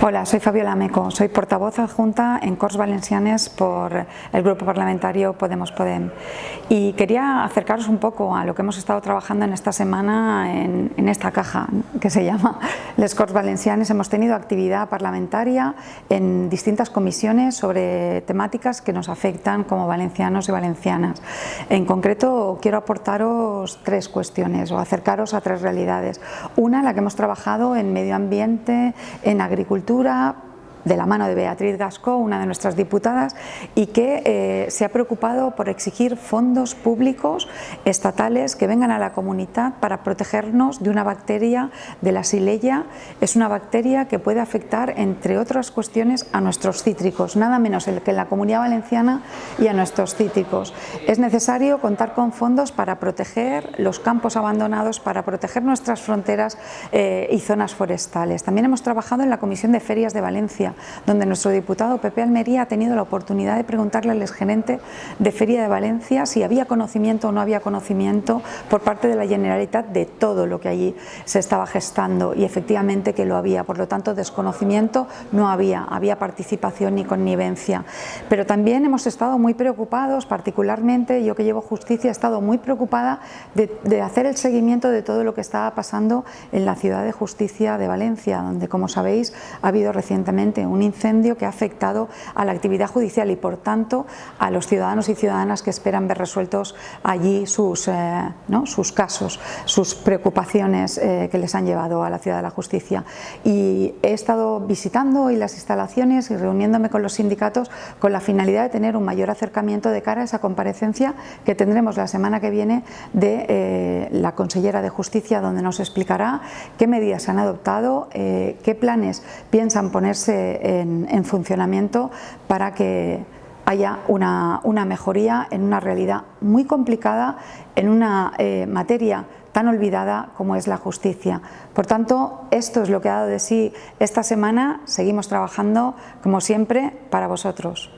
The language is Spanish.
Hola, soy Fabiola Meco, soy portavoz adjunta en Corts Valencianes por el Grupo Parlamentario Podemos Podem. Y quería acercaros un poco a lo que hemos estado trabajando en esta semana en, en esta caja que se llama Les Corts Valencianes. Hemos tenido actividad parlamentaria en distintas comisiones sobre temáticas que nos afectan como valencianos y valencianas. En concreto quiero aportaros tres cuestiones o acercaros a tres realidades. Una, la que hemos trabajado en medio ambiente, en agricultura de la mano de Beatriz Gascó, una de nuestras diputadas, y que eh, se ha preocupado por exigir fondos públicos estatales que vengan a la comunidad para protegernos de una bacteria de la sileya. Es una bacteria que puede afectar, entre otras cuestiones, a nuestros cítricos, nada menos que en la Comunidad Valenciana y a nuestros cítricos. Es necesario contar con fondos para proteger los campos abandonados, para proteger nuestras fronteras eh, y zonas forestales. También hemos trabajado en la Comisión de Ferias de Valencia, donde nuestro diputado Pepe Almería ha tenido la oportunidad de preguntarle al exgerente de Feria de Valencia si había conocimiento o no había conocimiento por parte de la Generalitat de todo lo que allí se estaba gestando. Y efectivamente que lo había, por lo tanto desconocimiento no había, había participación y connivencia. Pero también hemos estado muy preocupados, particularmente yo que llevo justicia he estado muy preocupada de, de hacer el seguimiento de todo lo que estaba pasando en la ciudad de justicia de Valencia, donde como sabéis ha habido recientemente un incendio que ha afectado a la actividad judicial y por tanto a los ciudadanos y ciudadanas que esperan ver resueltos allí sus, eh, ¿no? sus casos, sus preocupaciones eh, que les han llevado a la ciudad de la justicia. Y he estado visitando hoy las instalaciones y reuniéndome con los sindicatos con la finalidad de tener un mayor acercamiento de cara a esa comparecencia que tendremos la semana que viene de eh, la consellera de Justicia donde nos explicará qué medidas se han adoptado, qué planes piensan ponerse en, funcionamiento para que haya una, mejoría en una realidad muy complicada, en una eh, materia tan olvidada como es la justicia. Por tanto, esto es lo que ha dado de sí esta semana. Seguimos trabajando, como siempre, para vosotros.